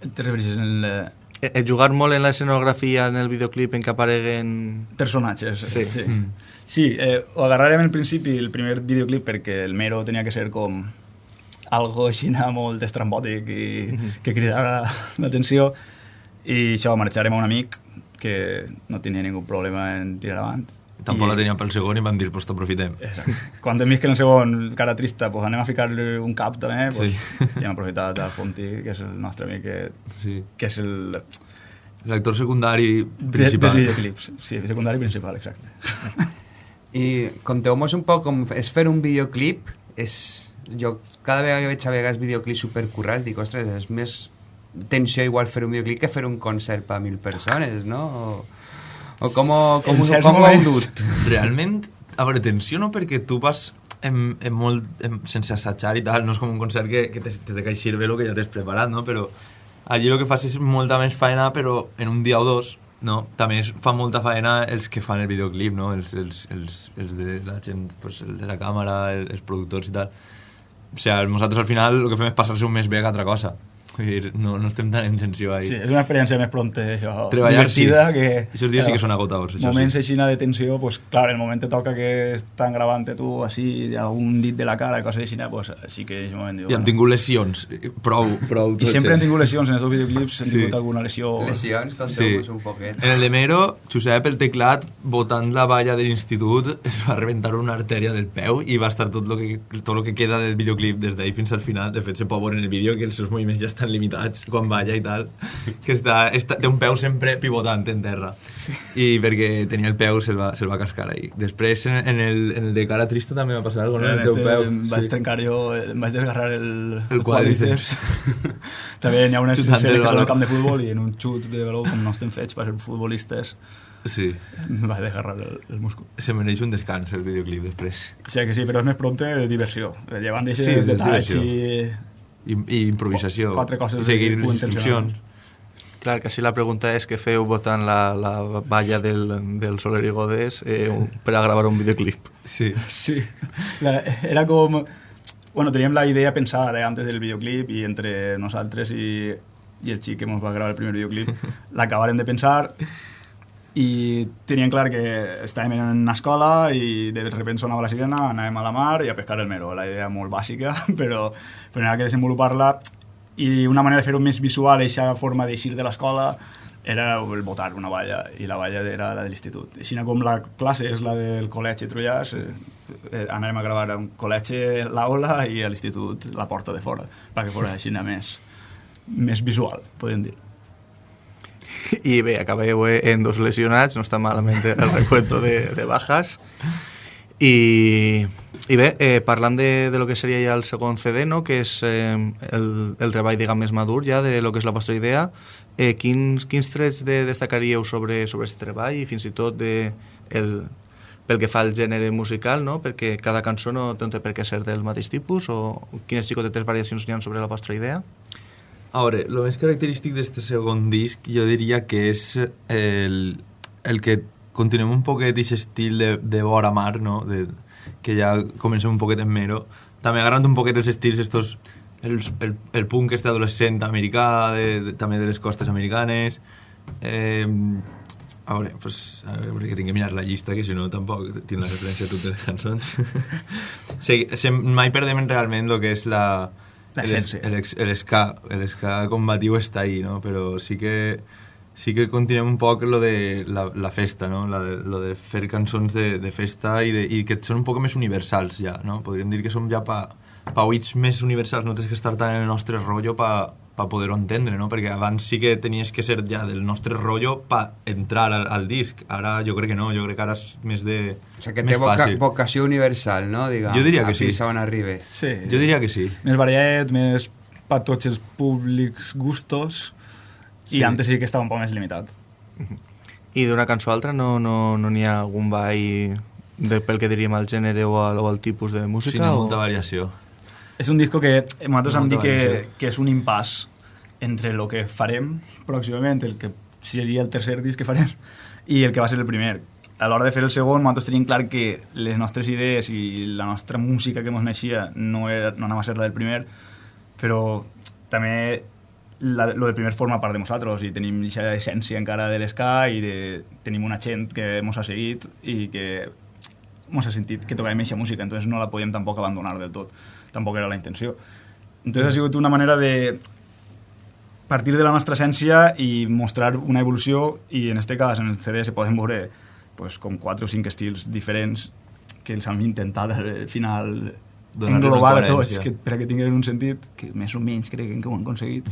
Te refereixes en el, eh, Eh, eh, jugar molt en l'escenografia, en el videoclip, en què apareguen... personatges. Sí. sí. Sí, eh, ho agarrarem al principi el primer videoclip perquè el Mero tenia que ser com algo així molt estrambòtic i que cridara l'atenció i això, marxarem a un amic que no tenia ningú problema en tirar avant. Tampoc I- la tenia pel segon i van dir, pues t'aprofitem. Exacte. Quan hem vist que en el segon, cara trista, pues anem a ficar-li un cap també, pues, Sí. i hem aprofitat del Fonti, que és el nostre amic, que, Sí. que és el... L'actor secundari de- principal. dels videoclips. Sí, secundari principal, exacte. I conteu-nos un poc com és fer un videoclip. És, jo cada vegada que veig a vegades videoclips supercurrats dic, ostres, és més tensió igual fer un videoclip que fer un concert per a mil persones, no? O, o com, com, certs com ho heu dut? Realment, a veure, tensió no perquè tu vas en, en molt, en, sense assajar i tal, no és com un concert que, que te, te, caixir bé el que ja t'has preparat, no? Però allí el que fas és molta més feina, però en un dia o dos, no? També es fa molta feina els que fan el videoclip, no? Els, els, els, els de la gent, pues, el de la càmera, el, els productors i tal. O sigui, nosaltres al final el que fem és passar-se un mes bé que altra cosa. Dir, no, no estem tan en tensió ahí. Sí, és una experiència més pronta, això, Treballar, divertida, sí. que... Aquests dies sí que són agotadors, això moments sí. així de tensió, pues, clar, el moment te toca que estan gravant tu així, un dit de la cara, coses així, pues, així que és moment... Diu, I hem tingut lesions, prou, prou. I sempre hem tingut lesions, en els dos videoclips hem Sí. tingut alguna lesió... Lesions, conteu-nos un poquet. En el de Mero, Josep, el teclat, botant la valla de l'institut, es va rebentar una artèria del peu i va estar tot lo que, tot lo que queda del videoclip des d'ahir fins al final. De fet, se pot veure en el vídeo que els seus moviments ja estan limitats quan balla i tal, que està, està, té un peu sempre pivotant en terra. I perquè tenia el peu se'l va, se va cascar ahí. Després, en, el, en el de cara trista també va passar alguna cosa, no? El teu peu. vaig trencar jo, em vaig desgarrar el, El quàdriceps. També n'hi ha Xutant escenes el que baló. al camp de futbol i en un xut de baló, com no estem fets per ser futbolistes, Sí, vaig desgarrar el, el múscul. se mereix un descans el videoclip després. O sigui que sí, però és més prompte de diversió. Llevant Sí, d'aixes és detalls i... I, i improvisació. Quatre coses I seguir les instruccions. Clar, que si la pregunta és què feu votant la, la valla del, del Soler i Godés eh, un- per a gravar un videoclip. Sí. Sí, la, era com... Bueno, teníem la idea pensada eh, antes del videoclip i entre nosaltres i, i el xic que ens va gravar el primer videoclip l'acabarem de pensar i teníem clar que estàvem en una escola i de repente sonava la sirena, anàvem a la mar i a pescar el mero. La idea molt bàsica, però, però ha que desenvolupar-la i una manera de fer-ho més visual, aquesta forma d'eixir de l'escola, era el botar una valla, i la valla era la de l'institut. Així com la classe és la del col·legi Trullàs, eh, eh, anàvem a gravar un col·legi l'aula i a l'institut la porta de fora, perquè fos així més, més visual, podem dir. I bé, acabeu eh, en dos lesionats, no està malament el recuento de, de bajas. I, i bé, eh, parlant de, de lo que seria ja el segon CD, no? que és eh, el, el treball diguem, més madur ja de lo que és la vostra idea, eh, quins, quins trets de, destacaríeu sobre, sobre aquest treball i fins i tot de, el, pel que fa al gènere musical, no? perquè cada cançó no té per què ser del mateix tipus, o quines xicotetes variacions n'hi ha sobre la vostra idea? A veure, el més característic d'este segon disc jo diria que és el, el que continuem un poquet aquest estil de, de vora mar, no? De, que ja comencem un poquet en mero. També agarrant un poquet els estils estos, el, el, el punk este adolescent americà, de, de, també de les costes americanes, Eh, a veure, pues, a veure, perquè tinc que mirar la llista, que si no tampoc tinc la referència a totes les cançons. sí, se, mai perdem realment el que és la... El- l'esca combatiu està ahí, no? Però sí que sí que continuem un poc lo de la, la festa, no? La de, lo de fer cançons de, de festa i, de, i que són un poc més universals ja, no? Podríem dir que som ja pa, pa oïts més universals, no tens que estar tan en el nostre rotllo pa, pa poder-ho entendre, no? Perquè abans sí que tenies que ser ja del nostre rotllo pa entrar al, al disc. Ara jo crec que no, jo crec que ara és més de... O sigui, que té voca, fàcil. vocació universal, no? Diguem, Jo diria que sí. Fins on. Sí. Jo diria que sí. Més variat, més per tots els públics gustos, Sí. i antes sí que estava un poc més limitat. I d'una cançó a altra no n'hi no, no ha algun ball de, pel que diríem al gènere o al, o al tipus de música? Sí, n'hi ha o... molta variació. És un disco que nosaltres hem dit que, que és un impàs entre el que farem pròximament, el que seria el tercer disc que farem, i el que va ser el primer. A l'hora de fer el segon, nosaltres tenim clar que les nostres idees i la nostra música que ens naixia no, era, no anava a ser la del primer, però també la, lo del primer forma part de nosaltres i tenim aquesta essència encara de l'esca i de, tenim una gent que ens ha seguit i que ens ha sentit que tocàvem aquesta música, entonces no la podíem tampoc abandonar del tot, tampoc era la intenció. Entonces ha sigut una manera de partir de la nostra essència i mostrar una evolució i en este cas, en el CD, se poden veure pues, com quatre o cinc estils diferents que els hem intentat al final Donar-li englobar tots que, per a que tinguin un sentit que més o menys crec que ho han aconseguit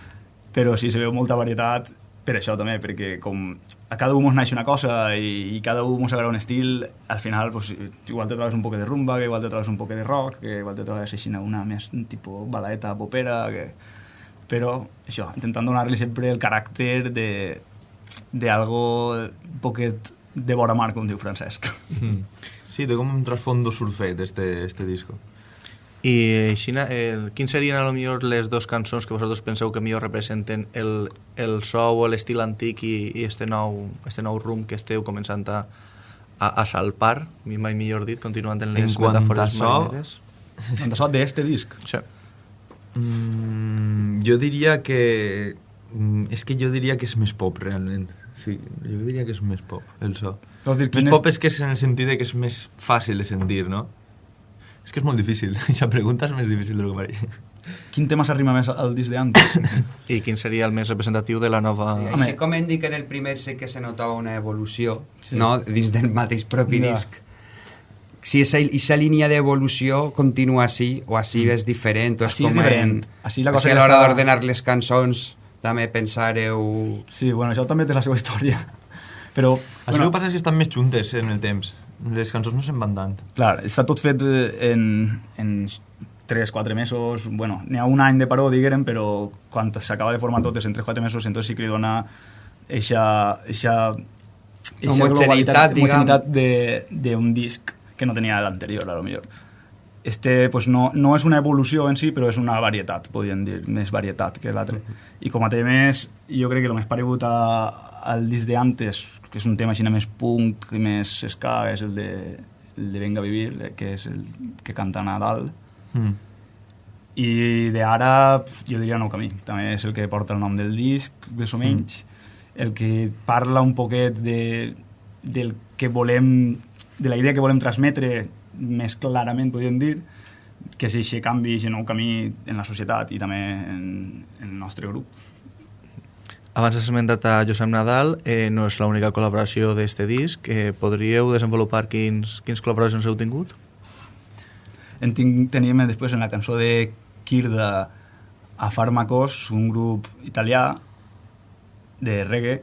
però sí, se veu molta varietat per això també, perquè com a cada ens naix una cosa i, i cada ens agrada un estil, al final pues, igual te trobes un poc de rumba, que igual te trobes un poc de rock, que igual te trobes així una més tipus balaeta popera, que... però això, intentant donar-li sempre el caràcter de d'algo poquet de vora mar, com diu Francesc. Mm. Sí, té com un trasfondo surfet, este, este disco. I així, el, quins serien a lo millor les dues cançons que vosaltres penseu que millor representen el, el so o l'estil antic i, i este, nou, este nou rumb que esteu començant a, a, a salpar, mai millor dit, continuant en les En quant a metàfores so, marineres? En so d'este disc. Sí. Mm, jo diria que... mm, És que jo diria que és més pop, realment. Sí, jo diria que és més pop, el so. Vols dir, Més pop és que és en el sentit de que és més fàcil de sentir, no? És que és molt difícil. Aquesta pregunta és més difícil del que pareix. quin tema s'arrima més al disc d'antes? I quin seria el més representatiu de la nova... Sí, Home. així com hem dit que en el primer sé que se notava una evolució, Sí. no? dins del mateix propi Ja. disc. Si aquesta línia d'evolució continua així, o així és diferent, o és Així és com diferent. En... Així la és cosa que a que l'hora està- d'ordenar les cançons també pensareu... Sí, bueno, això també té la seva història. Però, Això bueno, que passa és que estan més juntes en el temps. Les cançons no se'n van tant. clar, està tot fet eh, en, en 3-4 mesos, bueno, n'hi ha un any de paró, diguem, però quan s'acaba de formar tot és en 3-4 mesos, entonces sí que li dona eixa, eixa, eixa homogeneïtat de- d'un disc que no tenia l'anterior, a lo millor. Este pues, no, no és una evolució en si, però és una varietat, podríem dir, més varietat que l'altre. I com a temes, jo crec que el més paregut a, al disc de antes, que és un tema així més punk i més ska, és el de, el de Venga a Vivir, que és el que canta Nadal. Mm. I d'ara, pf, jo diria Nou Camí. També és el que porta el nom del disc, més o menys. El que parla un poquet de, del que volem, de la idea que volem transmetre més clarament, podríem dir, que és aquest canvi, aquest nou camí en la societat i també en, en el nostre grup. Abans has esmentat a Josep Nadal, eh, no és l'única col·laboració d'este disc. Eh, podríeu desenvolupar quins, quins col·laboracions heu tingut? En tinc, teníem després en la cançó de Kirda a Fármacos, un grup italià de reggae,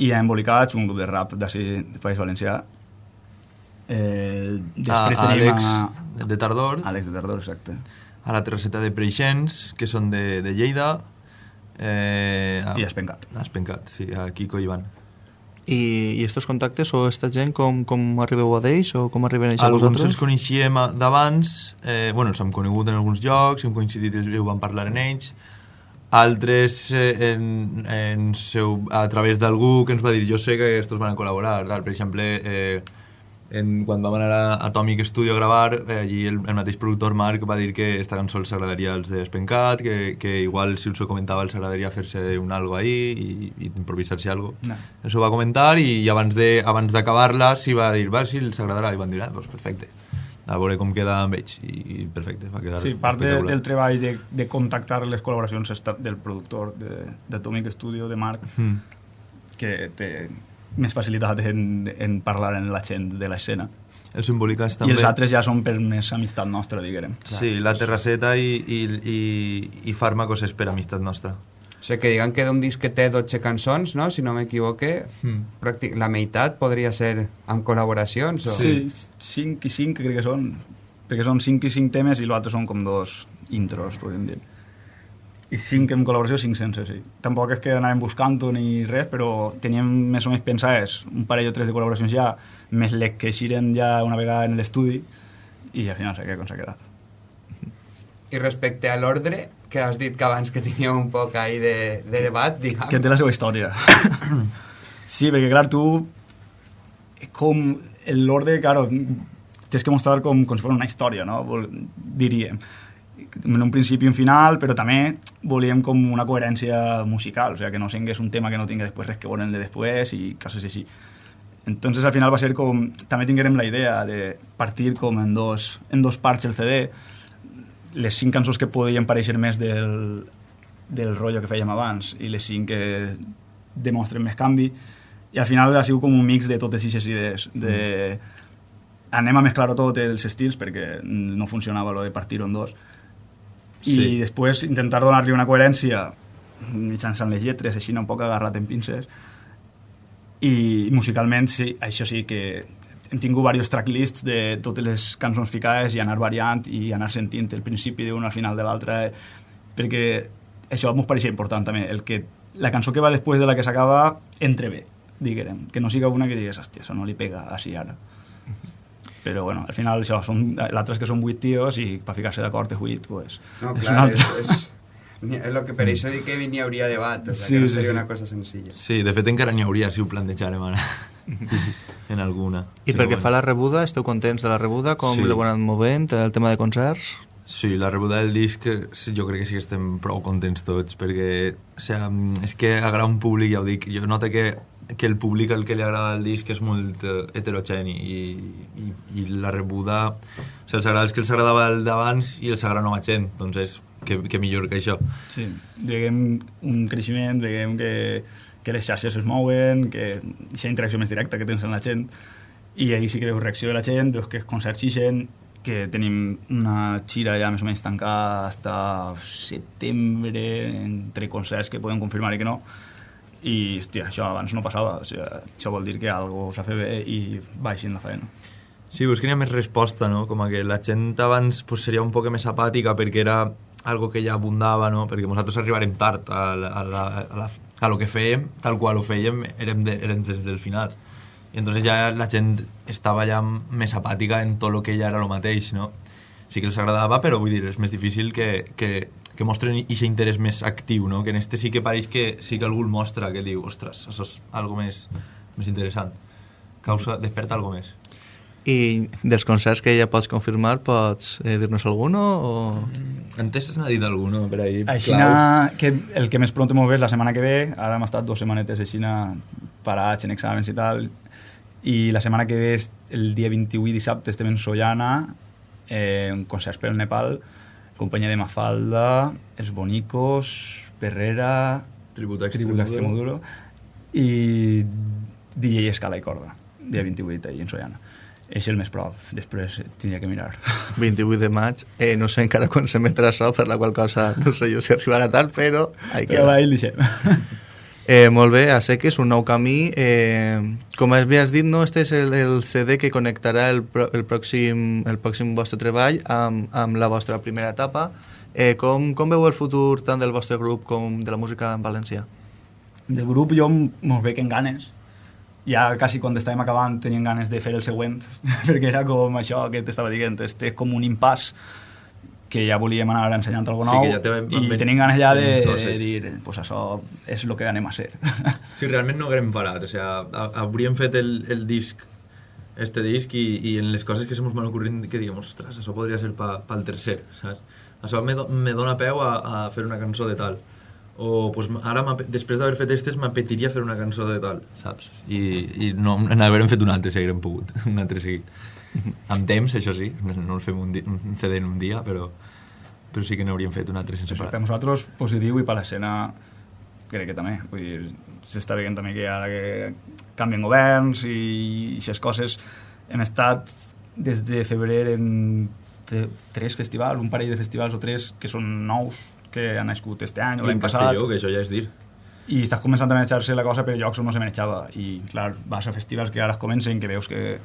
i a Embolicats, un grup de rap d'ací, del País Valencià. Eh, després a, tenim Àlex a... de Tardor, Àlex de Tardor, exacte. a la terceta de Preixens, que són de, de Lleida, eh, a, I Espencat. a Espencat, sí, a Kiko i Ivan. I, i estos contactes o esta gent com, com arribeu a d'ells o com arriben ells a Alguns vosaltres? ens coneixíem d'abans, eh, bueno, els hem conegut en alguns llocs, hem coincidit i ho vam parlar en ells, altres eh, en, en seu, a través d'algú que ens va dir jo sé que estos van a col·laborar, tal. per exemple eh, en, quan vam anar a Atomic Studio a gravar, eh, allí el, el mateix productor Marc va dir que esta cançó els agradaria als de Spencat, que, que igual si els ho comentava els agradaria fer-se un algo ahí i, i improvisar-se algo. No. Això va comentar i, i abans de abans d'acabar-la s'hi va dir, va, si els agradarà, i van dir, ah, doncs perfecte. A veure com queda amb ells. I, i perfecte, va quedar Sí, part de, del treball de, de contactar les col·laboracions del productor de- d'Atomic Studio, de Marc, Mm. que té més facilitat en, en parlar amb la gent de l'escena. El Simbolicas I també. els altres ja són per més amistat nostra, diguem. Sí, la terrasseta i, i, i, i Fàrmacos és per amistat nostra. O sigui, que digan que d'un disc que té 12 cançons, no? si no m'equivoque, Mm. la meitat podria ser amb col·laboracions. O... Sí, 5 i 5 crec que són, perquè són 5 i 5 temes i l'altre són com dos intros, podem dir. I 5 en col·laboració, 5 sense, sí. Tampoc és que anàvem buscant-ho ni res, però teníem més o menys pensades un parell o tres de col·laboracions ja, més les que eixiren ja una vegada en l'estudi, i al final s'ha quedat com s'ha quedat. I respecte a l'ordre, que has dit que abans que teníeu un poc ahí de, de debat, diguem... que té la seva història. sí, perquè clar, tu com l'ordre, claro, tens que mostrar com, com si fos una història, no? Diríem. En un principi i un final, però també volíem com una coherència musical, o sigui, que no singués un tema que no tingui després res que veure de després i coses així. Entonces al final va ser com, també tinguérem la idea de partir com en dos, en dos parts el CD, les cinc cançons que podien pareixer més del, del rotllo que fèiem abans i les cinc que demostren més canvi. I al final ha sigut com un mix de totes aquestes idees de anem a mesclar-ho tot els estils perquè no funcionava lo de partir-ho en dos i Sí. després intentar donar-li una coherència mitjançant les lletres, així un poc agarrat en pinces i musicalment sí, això sí que hem tingut diversos tracklists de totes les cançons ficades i anar variant i anar sentint el principi d'una al final de l'altra eh, perquè això ens pareixia important també el que la cançó que va després de la que s'acaba entre bé, diguem que no siga una que digues, hòstia, això no li pega així ara però bueno, al final això, són l'altre és que són vuit tios i per ficar-se d'acord és vuit, pues, No, és un clar, és, altre. és, és lo que per això dic que n'hi hauria debat, o sigui, Sí, que no sí, seria sí. una cosa senzilla. Sí, de fet encara n'hi hauria si ho plantejarem ara. en alguna. I sí, pel que bueno. fa a la rebuda, esteu contents de la rebuda? Com Sí. l'heu anat movent? El tema de concerts? Sí, la rebuda del disc sí, jo crec que sí que estem prou contents tots perquè o sea, mm, és que agrada un públic, ja ho dic, jo noto que, que el públic al que li agrada el disc és molt eh, heterogeni i, i, i la rebuda o sigui, els agrada els que els agradava el d'abans i els agrada nova gent, doncs és que, que millor que això. Sí, veiem un creixement, veiem que, que les xarxes es mouen, que aquesta interacció més directa que tens amb la gent, i ahir sí que veus reacció de la gent, veus que els concerts xixen, que tenim una xira ja més o menys tancada fins setembre, entre concerts que podem confirmar i que no, i, hòstia, això abans no passava, o sigui, això vol dir que algo s'ha fet bé i baixin la feina. Sí, pues que n'hi ha més resposta, no? Com que la gent abans pues, seria un poc més apàtica perquè era algo que ja abundava, no? Perquè nosaltres arribarem tard a, la, a, la, a, la, a lo que fèiem, tal qual ho fèiem, érem, de, érem des del final. I entonces ja la gent estava ja més apàtica en tot el que ja era el mateix, no? Sí que els agradava, però vull dir, és més difícil que, que, que mostren aquest interès més actiu, no? Que en este sí que pareix que sí que algú el mostra, que diu, ostres, això és algo més, més interessant. Causa, desperta algo més. I dels concerts que ja pots confirmar, pots eh, dir-nos algun o... Antes n'ha dit algú, no? Per ahí, Així clau. que el que més pront m'ho és la setmana que ve, ara hem estat dues setmanetes així parats en exàmens i tal, i la setmana que ve, és el dia 28 dissabte, estem en Sollana, eh, un concert per el Nepal, companyia de Mafalda, Els Bonicos, Perrera, Tribut a Tribut d'Extremoduro, i DJ Escala i Corda, dia 28 ahir en Sollana. És el més prop, després tindria que mirar. 28 de maig. Eh, no sé encara quan s'emetrà això, per la qual cosa no sé jo si arribarà tard, però... Però ahí deixem. Eh, molt bé, a que és un nou camí. Eh, com havies dit, no, este és el, el CD que connectarà el, el, pròxim, el pròxim vostre treball amb, amb la vostra primera etapa. Eh, com, com veu el futur tant del vostre grup com de la música en valencià? del grup jo m- mos veig en ganes ja quasi quan estàvem acabant tenien ganes de fer el següent perquè era com això que t'estava dient este és com un impàs que ja volíem anar ensenyant alguna Sí, nou que ja te- i ben- tenim ganes ja de, de dir pues això és el que anem a ser Sí, realment no haguem parat. O sea, ha- hauríem fet el, el disc este disc i, i en les coses que se mos van ocorrint que diguem, ostres, això podria ser pa, pel tercer, saps? Això me, do, me dona peu a, a fer una cançó de tal. O pues, ara, després d'haver fet estes, m'apetiria fer una cançó de tal, saps? I, i no, n'haguérem fet un altre si haguérem pogut, un altre seguit. Amb temps, això sí, no, el fem un, di, un CD en un dia, però, però sí que n'hauríem fet un altre sense parar. per nosaltres positiu i per l'escena crec que també. Vull dir, s'està veient també que ara que canvien governs i aquestes coses hem estat des de febrer en tre- tres festivals, un parell de festivals o tres que són nous, que han nascut este any o l'any passat. Castelló, que això ja és dir. i estàs començant a manejar-se la cosa per llocs on no se manejava i clar, vas a festivals que ara comencen que veus que,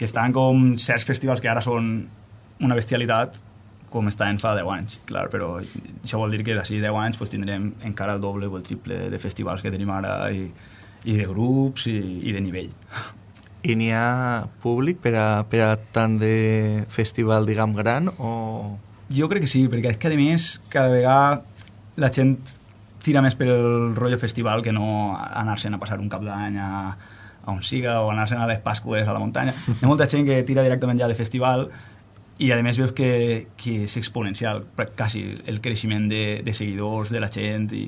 que estan com certs festivals que ara són una bestialitat com estaven fa 10 anys, clar, però això vol dir que d'ací 10 anys pues, tindrem encara el doble o el triple de festivals que tenim ara i, i de grups i, i de nivell. I n'hi ha públic per a, per a tant de festival, diguem, gran o... Jo crec que sí, perquè és que a més cada vegada la gent tira més pel rotllo festival que no anar-se'n a passar un cap d'any a, a on siga o anar-se'n a les Pasques a la muntanya. Hi ha molta gent que tira directament ja de festival i a més veus que, que és exponencial quasi el creixement de, de seguidors de la gent i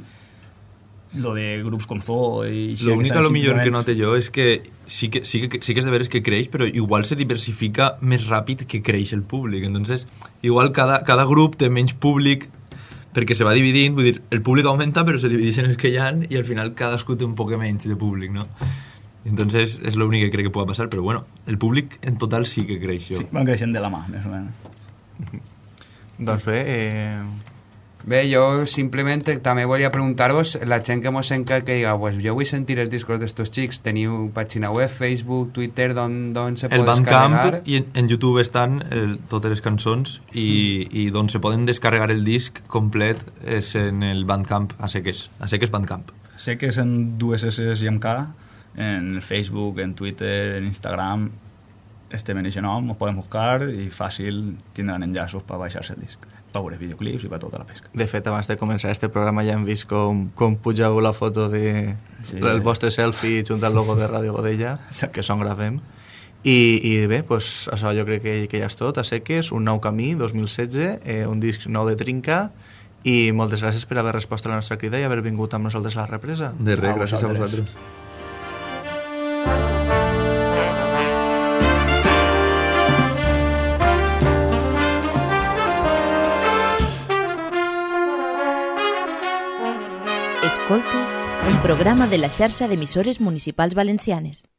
lo de grups com Zoo i així, L'únic estan a lo millor que note jo és que sí que, sí que, sí que és de veres que creix, però igual se diversifica més ràpid que creix el públic. Entonces, igual cada, cada grup té menys públic perquè se va dividint, vull dir, el públic augmenta però se divideixen els que hi ha i al final cadascú té un poc menys de públic, no? Entonces, és l'únic que crec que pot passar, però bueno, el públic en total sí que creix, jo. Sí, van creixent de la mà, més o menys. Doncs bé, eh, Bé, jo simplement també volia preguntar-vos, la gent que mos enca que diga, pues jo vull sentir els discos d'estos xics, teniu pàgina web, Facebook, Twitter, d'on d'on se El pot Bandcamp descarregar? i en, en YouTube estan el, totes les cançons i, i d'on se poden descarregar el disc complet és en el Bandcamp a seques, a seques Bandcamp. Sé que és en dues S i amb K, en el Facebook, en Twitter, en Instagram, estem en aquest nom, us poden buscar i fàcil tindran enllaços per baixar-se el disc, per veure videoclips i per tota la pesca. de fet, abans de començar este programa ja hem vist com, com pugeu la foto de Sí. el vostre selfie junt al logo de Ràdio Godella, Exacte. que són gravem. I, i bé, pues, això jo crec que, que ja és tot, a seques, un nou camí, 2016, eh, un disc nou de Trinca, i moltes gràcies per haver respost a la nostra crida i haver vingut amb nosaltres a la represa. De res, A gràcies a vosaltres. vosaltres. Escoltes, un programa de la xarxa d'emissores municipals valencianes.